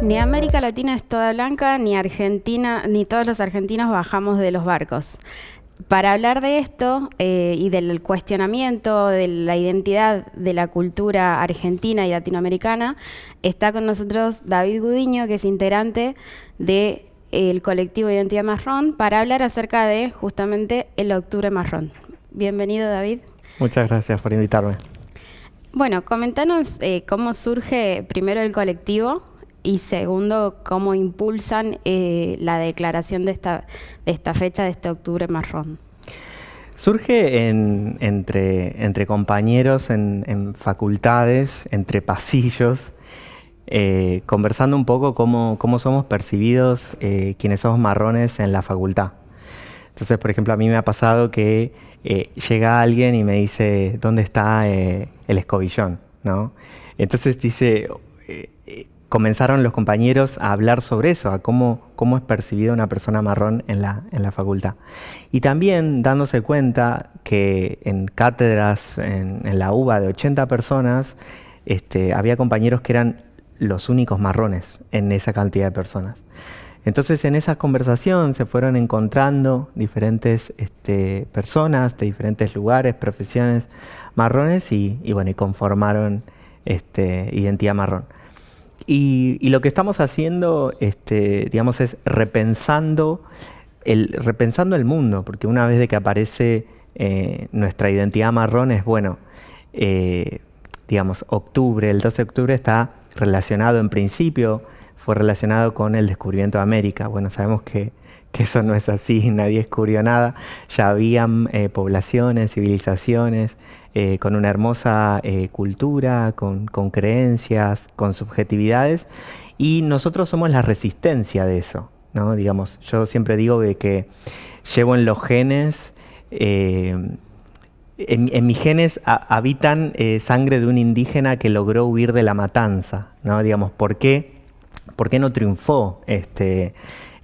Ni América Latina es toda blanca, ni Argentina, ni todos los argentinos bajamos de los barcos. Para hablar de esto eh, y del cuestionamiento de la identidad de la cultura argentina y latinoamericana, está con nosotros David Gudiño, que es integrante del colectivo Identidad Marrón, para hablar acerca de justamente el Octubre Marrón. Bienvenido, David. Muchas gracias por invitarme. Bueno, comentanos eh, cómo surge primero el colectivo y segundo, cómo impulsan eh, la declaración de esta, de esta fecha, de este octubre marrón. Surge entre, entre compañeros en, facultades, entre pasillos, eh, conversando un poco cómo, cómo somos percibidos eh, quienes somos marrones en la facultad. Entonces, por ejemplo, a mí me ha pasado que llega alguien y me dice, ¿dónde está el escobillón? ¿no? Entonces dice, comenzaron los compañeros a hablar sobre eso, a cómo, cómo es percibida una persona marrón en la, en la facultad. Y también dándose cuenta que en cátedras en, la UBA de 80 personas, este, había compañeros que eran los únicos marrones en esa cantidad de personas. Entonces en esa conversación se fueron encontrando diferentes este, personas de diferentes lugares, profesiones marrones y, bueno, y conformaron este, Identidad Marrón. Y, lo que estamos haciendo, este, digamos, es repensando el, repensando el mundo, porque una vez de que aparece eh, nuestra identidad marrón es, bueno, eh, digamos, octubre, el 12 de octubre está relacionado en principio, fue relacionado con el descubrimiento de América. Bueno, sabemos que, eso no es así, nadie descubrió nada, ya habían eh, poblaciones, civilizaciones, eh, con una hermosa eh, cultura, con, creencias, con subjetividades, y nosotros somos la resistencia de eso. ¿no? Digamos, yo siempre digo que, llevo en los genes, eh, en, mis genes habitan sangre de un indígena que logró huir de la matanza. ¿no? Digamos, ¿por qué, ¿por qué no triunfó este,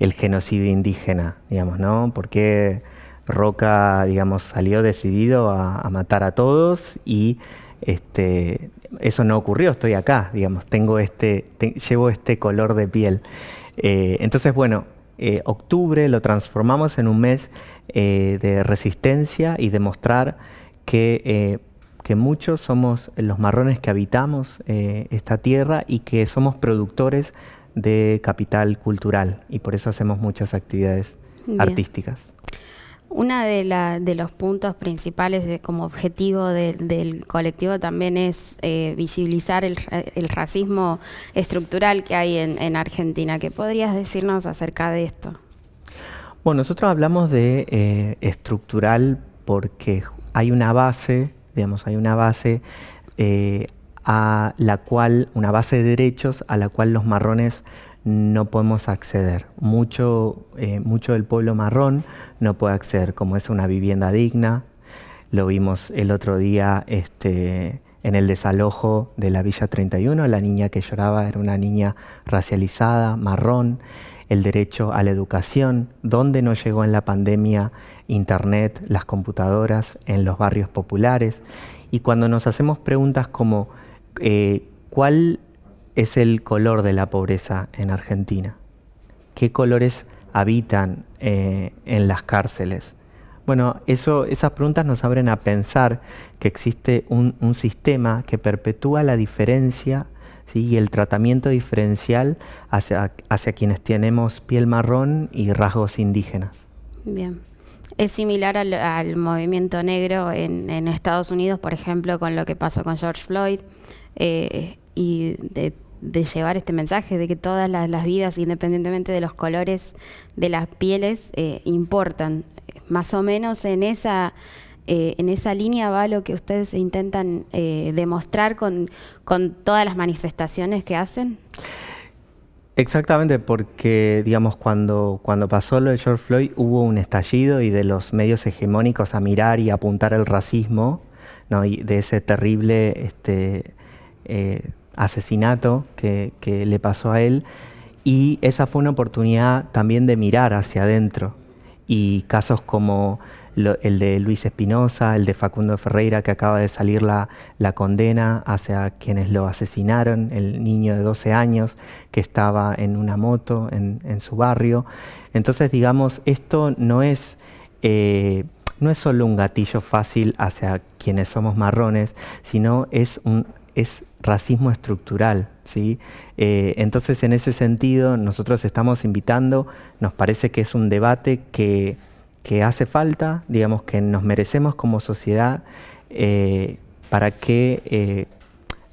el genocidio indígena? Digamos, ¿no? ¿Por qué Roca, digamos, salió decidido a, matar a todos y este, eso no ocurrió, estoy acá, digamos, tengo este, llevo este color de piel. Eh, entonces, bueno, eh, octubre lo transformamos en un mes eh, de resistencia y demostrar que, que muchos somos los marrones que habitamos esta tierra y que somos productores de capital cultural y por eso hacemos muchas actividades artísticas. Uno de, los puntos principales como objetivo del colectivo también es eh, visibilizar el, racismo estructural que hay en, Argentina. ¿Qué podrías decirnos acerca de esto? Bueno, nosotros hablamos de eh, estructural porque hay una base, digamos, hay una base eh, a la cual, una base de derechos a la cual los marrones no podemos acceder. Mucho, eh, mucho del pueblo marrón no puede acceder, como es una vivienda digna. Lo vimos el otro día este, en el desalojo de la Villa 31. La niña que lloraba era una niña racializada, marrón. El derecho a la educación, donde no llegó en la pandemia Internet, las computadoras en los barrios populares. Y cuando nos hacemos preguntas como eh, ¿cuál es el color de la pobreza en Argentina? ¿Qué colores habitan eh, en las cárceles? Bueno, eso, esas preguntas nos abren a pensar que existe un, sistema que perpetúa la diferencia y el tratamiento diferencial hacia, hacia quienes tenemos piel marrón y rasgos indígenas. Bien. Es similar al, movimiento negro en, Estados Unidos, por ejemplo, con lo que pasó con George Floyd. Eh, y de de llevar este mensaje de que todas las, vidas, independientemente de los colores de las pieles, eh, importan. Más o menos en esa, eh, en esa línea va lo que ustedes intentan eh, demostrar con, con todas las manifestaciones que hacen. Exactamente, porque digamos cuando, cuando pasó lo de George Floyd hubo un estallido y de los medios hegemónicos a mirar y apuntar el racismo, ¿no? y de ese terrible este, asesinato que, le pasó a él y esa fue una oportunidad también de mirar hacia adentro y casos como el de Luis Espinosa, el de Facundo Ferreira, que acaba de salir la, condena hacia quienes lo asesinaron, el niño de 12 años que estaba en una moto en, su barrio. Entonces, digamos, esto no es... Eh, no es solo un gatillo fácil hacia quienes somos marrones, sino es un es racismo estructural. ¿sí? Eh, entonces, en ese sentido, nosotros estamos invitando, nos parece que es un debate que, hace falta, digamos, que nos merecemos como sociedad eh, para que, eh,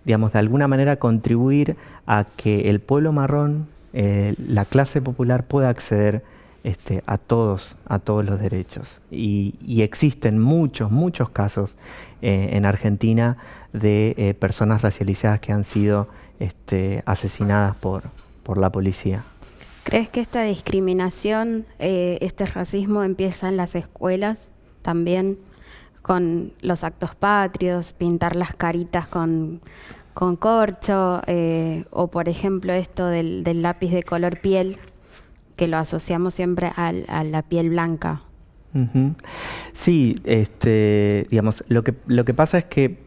digamos, de alguna manera contribuir a que el pueblo marrón, la clase popular pueda acceder este, a todos, a todos los derechos. Y, existen muchos, muchos casos en Argentina de eh, personas racializadas que han sido este, asesinadas por, por la policía. ¿Crees que esta discriminación, eh, este racismo empieza en las escuelas también con los actos patrios, pintar las caritas con, con corcho eh, o por ejemplo esto del, lápiz de color piel que lo asociamos siempre a la piel blanca? Sí, este, digamos, lo que, lo que pasa es que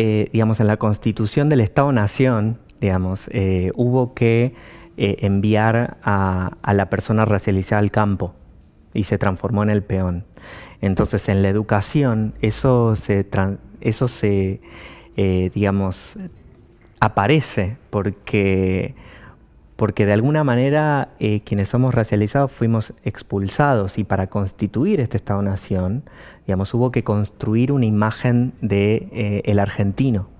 eh, digamos, en la constitución del Estado-Nación, digamos, eh, hubo que eh, enviar a, la persona racializada al campo y se transformó en el peón. Entonces, en la educación, eso se, eso se digamos, aparece porque porque de alguna manera eh, quienes somos racializados fuimos expulsados y para constituir este Estado-Nación, digamos, hubo que construir una imagen de eh, el argentino.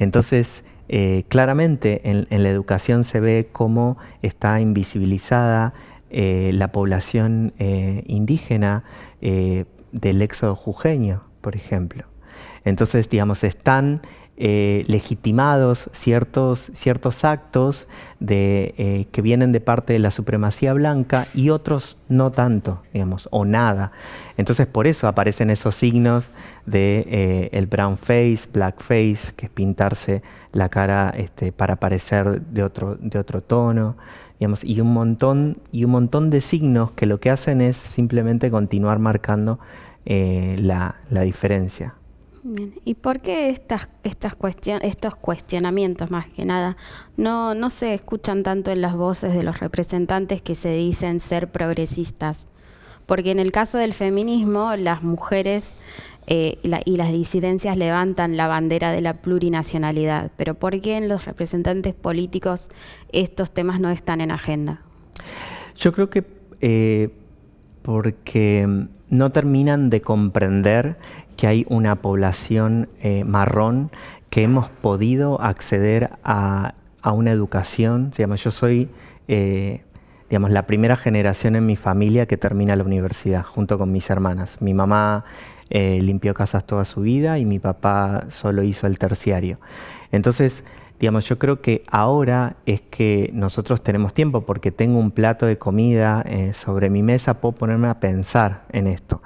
Entonces, eh, claramente en, la educación se ve cómo está invisibilizada la población indígena del éxodo jujeño, por ejemplo. Entonces, digamos, están eh, legitimados ciertos, ciertos actos eh, que vienen de parte de la supremacía blanca y otros no tanto, digamos, o nada. Entonces por eso aparecen esos signos de eh, el brown face, black face, que es pintarse la cara este, para parecer de otro, de otro tono. Digamos, y, un montón, y un montón de signos que lo que hacen es simplemente continuar marcando la, la diferencia. ¿Y por qué estas, estas estos cuestionamientos, más que nada, no, no se escuchan tanto en las voces de los representantes que se dicen ser progresistas? Porque en el caso del feminismo, las mujeres eh, y las disidencias levantan la bandera de la plurinacionalidad, pero ¿por qué en los representantes políticos estos temas no están en agenda? Yo creo que eh, porque no terminan de comprender que hay una población eh, marrón que hemos podido acceder a, una educación. Digamos, yo soy eh, digamos, la primera generación en mi familia que termina la universidad, junto con mis hermanas. Mi mamá eh, limpió casas toda su vida y mi papá solo hizo el terciario. Entonces, digamos, yo creo que ahora es que nosotros tenemos tiempo porque tengo un plato de comida sobre mi mesa, puedo ponerme a pensar en esto.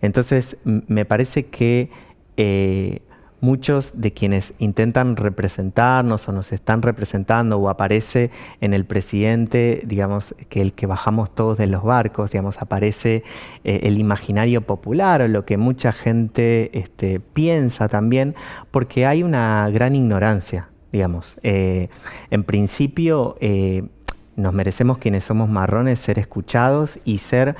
Entonces, me parece que eh, muchos de quienes intentan representarnos o nos están representando o aparece en el presidente, digamos, que el que bajamos todos de los barcos, digamos, aparece eh, el imaginario popular o lo que mucha gente este, piensa también, porque hay una gran ignorancia, digamos. Eh, en principio, nos merecemos quienes somos marrones ser escuchados y ser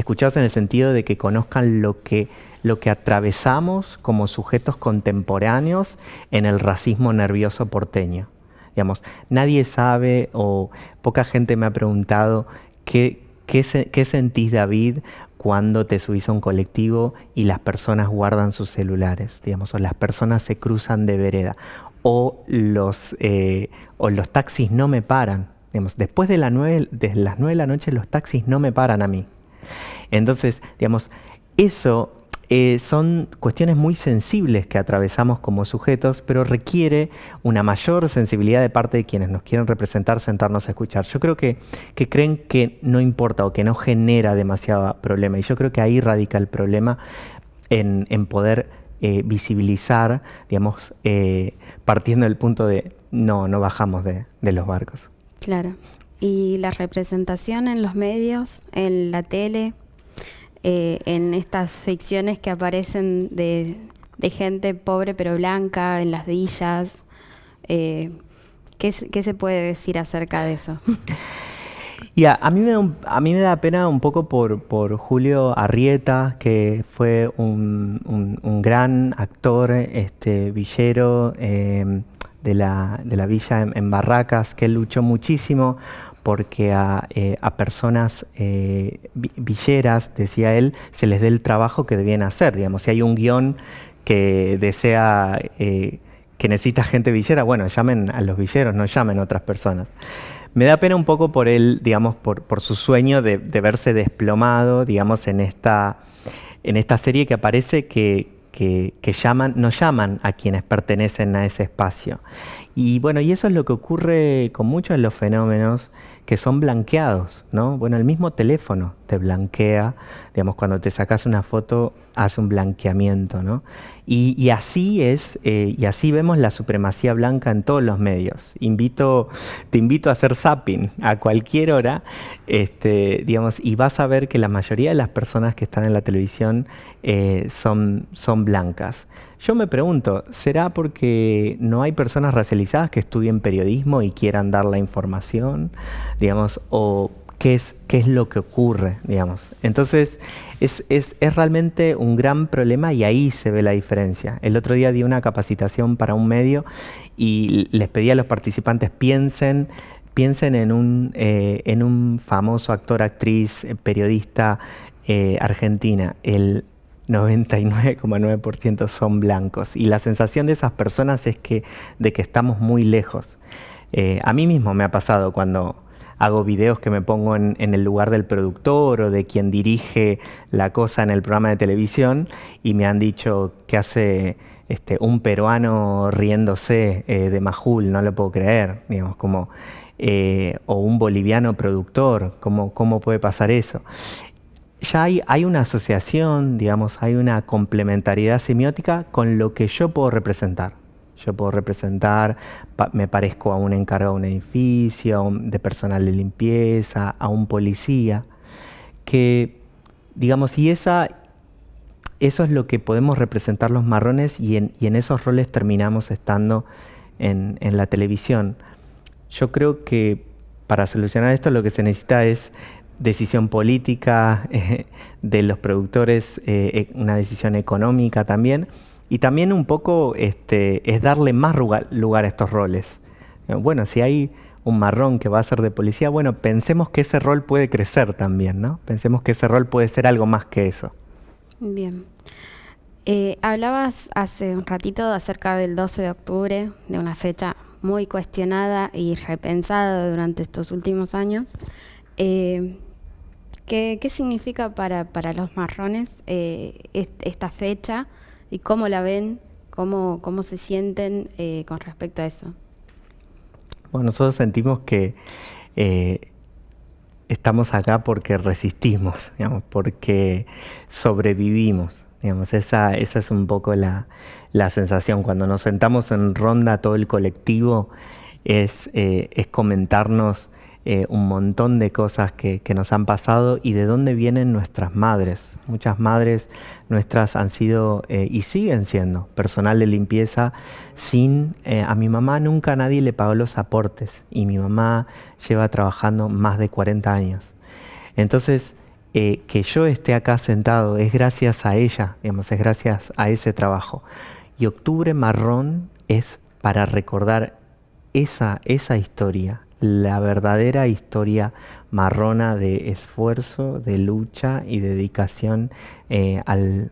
escuchados en el sentido de que conozcan lo que, lo que atravesamos como sujetos contemporáneos en el racismo nervioso porteño. Digamos, nadie sabe o poca gente me ha preguntado qué, qué sentís, David, cuando te subís a un colectivo y las personas guardan sus celulares, digamos, o las personas se cruzan de vereda, o los, eh, o los taxis no me paran. Digamos, después de, la de las nueve de la noche los taxis no me paran a mí. Entonces, digamos, eso eh, son cuestiones muy sensibles que atravesamos como sujetos, pero requiere una mayor sensibilidad de parte de quienes nos quieren representar, sentarnos a escuchar. Yo creo que, creen que no importa o que no genera demasiado problema, y yo creo que ahí radica el problema en, poder eh, visibilizar, digamos, eh, partiendo del punto de no, no bajamos de los barcos. Claro. Y la representación en los medios, en la tele, eh, en estas ficciones que aparecen de, gente pobre pero blanca en las villas. Eh, ¿qué, se puede decir acerca de eso? Y a, mí me, a mí me da pena un poco por, por Julio Arrieta, que fue un, un, gran actor este, villero eh, de, la, de, la, villa en, Barracas, que luchó muchísimo porque a, eh, a personas eh, villeras, decía él, se les dé el trabajo que debían hacer. Digamos, si hay un guion que desea, que necesita gente villera, bueno, llamen a los villeros, no llamen a otras personas. Me da pena un poco por él, digamos, por, por su sueño de, verse desplomado, digamos, en esta, en esta serie que aparece que, que, llaman, no llaman a quienes pertenecen a ese espacio. Y bueno, y eso es lo que ocurre con muchos de los fenómenos que son blanqueados, ¿no? Bueno, el mismo teléfono te blanquea, digamos, cuando te sacas una foto hace un blanqueamiento, ¿no? Y, así es, eh, y así vemos la supremacía blanca en todos los medios. Invito, te invito a hacer zapping a cualquier hora, este, digamos, y vas a ver que la mayoría de las personas que están en la televisión eh, son, son blancas. Yo me pregunto, ¿será porque no hay personas racializadas que estudien periodismo y quieran dar la información? Digamos, o qué es, qué es lo que ocurre, digamos. Entonces, es, es, es, realmente un gran problema y ahí se ve la diferencia. El otro día di una capacitación para un medio y les pedí a los participantes piensen, piensen en un, eh, en un famoso actor, actriz, eh, periodista argentina. El 99,9% son blancos y la sensación de esas personas es que, de que estamos muy lejos. a mí mismo me ha pasado cuando hago videos que me pongo en, el lugar del productor o de quien dirige la cosa en el programa de televisión y me han dicho que hace este, un peruano riéndose eh, de Majul, no lo puedo creer, digamos, como, eh, o un boliviano productor, ¿cómo, cómo puede pasar eso? Ya hay, hay, una asociación, digamos, hay una complementariedad semiótica con lo que yo puedo representar. Yo puedo representar, me parezco a un encargado de un edificio, de personal de limpieza, a un policía, que, digamos, y esa, eso es lo que podemos representar los marrones y en, esos roles terminamos estando en, la televisión. Yo creo que para solucionar esto lo que se necesita es decisión política de los productores, eh, eh, una decisión económica también, y también un poco este, es darle más lugar, a estos roles. Eh, bueno, si hay un marrón que va a ser de policía, bueno, pensemos que ese rol puede crecer también, ¿no? Pensemos que ese rol puede ser algo más que eso. Bien. Eh, hablabas hace un ratito acerca del 12 de octubre, de una fecha muy cuestionada y repensada durante estos últimos años. ¿Qué, significa para, para los marrones esta fecha? y cómo la ven, cómo, cómo se sienten eh, con respecto a eso. Bueno, nosotros sentimos que eh, estamos acá porque resistimos, digamos, porque sobrevivimos. Digamos, esa, esa es un poco la, la, sensación. Cuando nos sentamos en ronda todo el colectivo es, eh, es comentarnos eh, un montón de cosas que, nos han pasado y de dónde vienen nuestras madres. Muchas madres nuestras han sido eh, y siguen siendo personal de limpieza sin... Eh, a mi mamá nunca nadie le pagó los aportes y mi mamá lleva trabajando más de 40 años. Entonces, que yo esté acá sentado es gracias a ella, digamos, es gracias a ese trabajo. Y Octubre Marrón es para recordar esa, esa historia, la verdadera historia marrona de esfuerzo, de lucha y dedicación eh, al,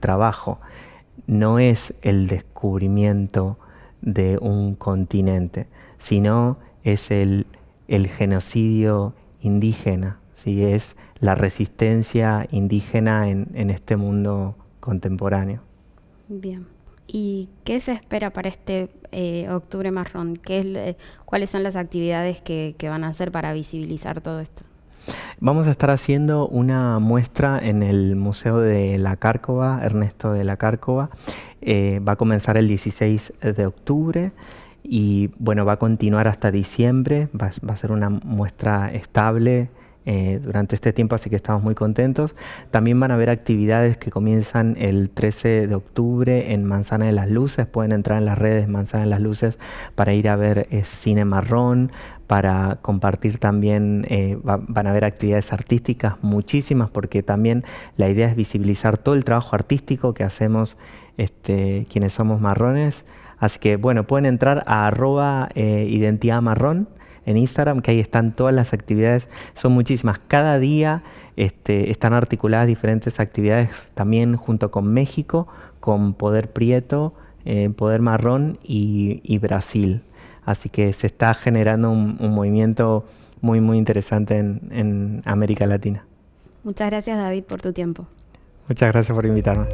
trabajo. No es el descubrimiento de un continente, sino es el, genocidio indígena, ¿sí? es la resistencia indígena en, en este mundo contemporáneo. Bien. ¿Y qué se espera para este eh, octubre marrón? ¿Qué ¿Cuáles son las actividades que, van a hacer para visibilizar todo esto? Vamos a estar haciendo una muestra en el Museo de la Cárcova, Ernesto de la Cárcova. Eh, va a comenzar el 16 de octubre y bueno, va a continuar hasta diciembre. Va, a ser una muestra estable eh, durante este tiempo, así que estamos muy contentos. También van a haber actividades que comienzan el 13 de octubre en Manzana de las Luces. Pueden entrar en las redes Manzana de las Luces para ir a ver eh, cine marrón, para compartir también, eh, van a haber actividades artísticas, muchísimas, porque también la idea es visibilizar todo el trabajo artístico que hacemos este, quienes somos marrones. Así que bueno, pueden entrar a arroba identidad marrón en Instagram, que ahí están todas las actividades, son muchísimas. Cada día este, están articuladas diferentes actividades también junto con México, con Poder Prieto, eh, Poder Marrón y, Brasil. Así que se está generando un, movimiento muy, muy interesante en, en América Latina. Muchas gracias David por tu tiempo. Muchas gracias por invitarme.